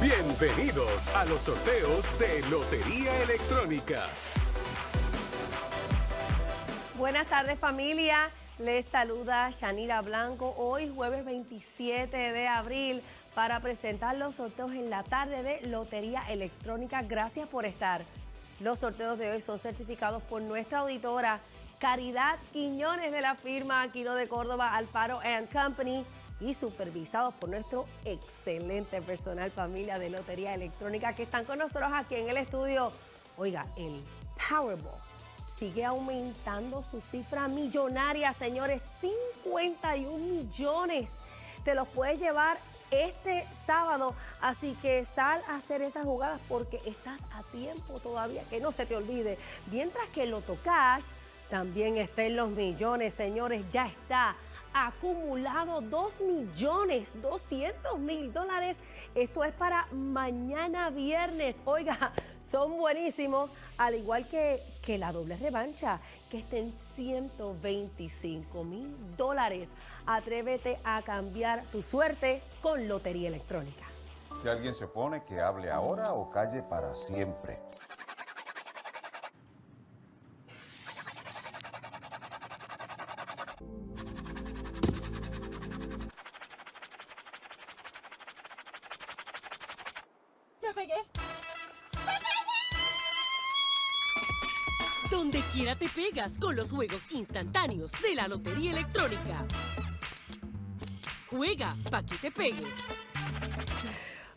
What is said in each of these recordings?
Bienvenidos a los sorteos de Lotería Electrónica. Buenas tardes familia, les saluda Yanira Blanco hoy jueves 27 de abril para presentar los sorteos en la tarde de Lotería Electrónica. Gracias por estar. Los sorteos de hoy son certificados por nuestra auditora Caridad Quiñones de la firma Aquino de Córdoba Alfaro Company y supervisados por nuestro excelente personal familia de Lotería Electrónica que están con nosotros aquí en el estudio. Oiga, el Powerball sigue aumentando su cifra millonaria, señores, 51 millones. Te los puedes llevar este sábado. Así que sal a hacer esas jugadas porque estás a tiempo todavía, que no se te olvide. Mientras que el Cash también está en los millones, señores, ya está acumulado 2 millones 200 mil dólares. Esto es para mañana viernes. Oiga, son buenísimos, al igual que, que la doble revancha, que está en 125 mil dólares. Atrévete a cambiar tu suerte con Lotería Electrónica. Si alguien se pone, que hable ahora o calle para siempre. Donde quiera te pegas con los juegos instantáneos de la Lotería Electrónica. Juega pa' que te pegues.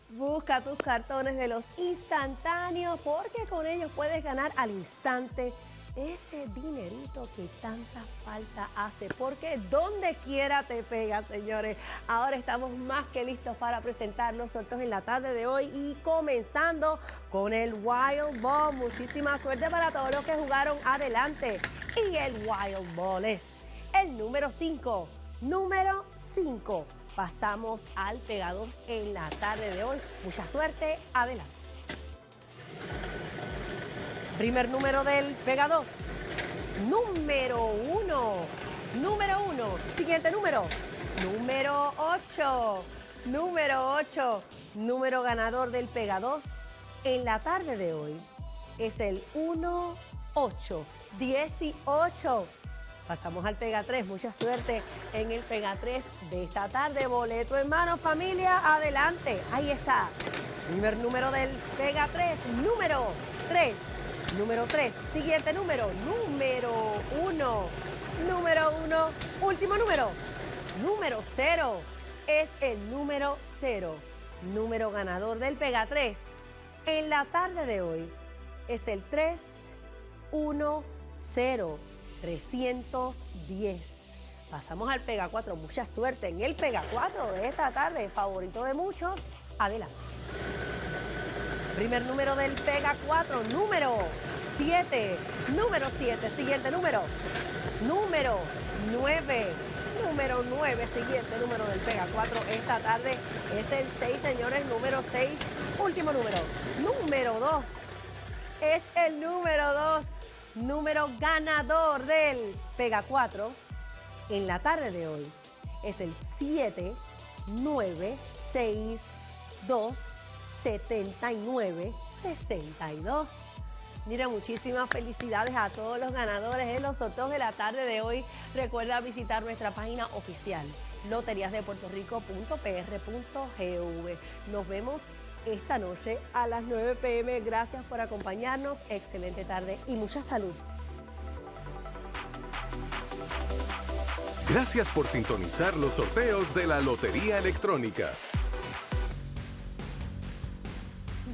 Busca tus cartones de los instantáneos porque con ellos puedes ganar al instante ese dinerito que tanta falta hace, porque donde quiera te pega, señores. Ahora estamos más que listos para presentar los sorteos en la tarde de hoy y comenzando con el Wild Ball. Muchísima suerte para todos los que jugaron adelante. Y el Wild Ball es el número 5. Número 5. Pasamos al Pegados en la tarde de hoy. Mucha suerte. Adelante. Primer número del Pega 2. Número 1. Número 1. Siguiente número. Número 8. Número 8. Número ganador del Pega 2 en la tarde de hoy es el 1, 8, 18. Pasamos al Pega 3. Mucha suerte en el Pega 3 de esta tarde. Boleto en mano, familia. Adelante. Ahí está. Primer número del Pega 3. Número 3. Número 3. Siguiente número. Número 1. Número 1. Último número. Número 0. Es el número 0. Número ganador del Pega 3. En la tarde de hoy es el 3, 1, 0, 310. Pasamos al Pega 4. Mucha suerte en el Pega 4 de esta tarde. Favorito de muchos. Adelante. Primer número del Pega 4, número 7. Número 7, siguiente número. Número 9. Número 9, siguiente número del Pega 4 esta tarde es el 6, señores, número 6. Último número, número 2. Es el número 2, número ganador del Pega 4 en la tarde de hoy. Es el 7, 9, 6, 2, 79 62. Mira, muchísimas felicidades a todos los ganadores en los sorteos de la tarde de hoy. Recuerda visitar nuestra página oficial loteriasdepuertorico.pr.gv. Nos vemos esta noche a las 9 pm. Gracias por acompañarnos. Excelente tarde y mucha salud. Gracias por sintonizar los sorteos de la Lotería Electrónica.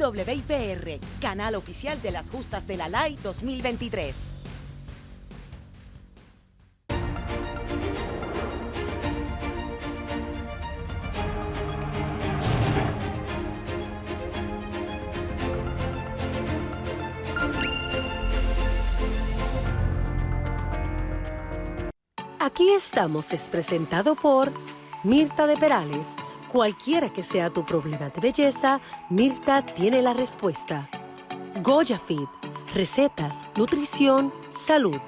WIPR, canal oficial de las justas de la LAI 2023. Aquí estamos es presentado por Mirta de Perales Cualquiera que sea tu problema de belleza, Mirta tiene la respuesta. Goya Fit, recetas, nutrición, salud.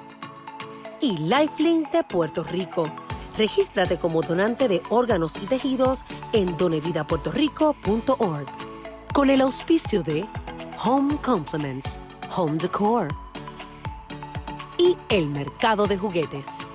Y Lifelink de Puerto Rico, Regístrate como donante de órganos y tejidos en donevidapuertorico.org. Con el auspicio de Home Compliments, Home Decor y el mercado de juguetes.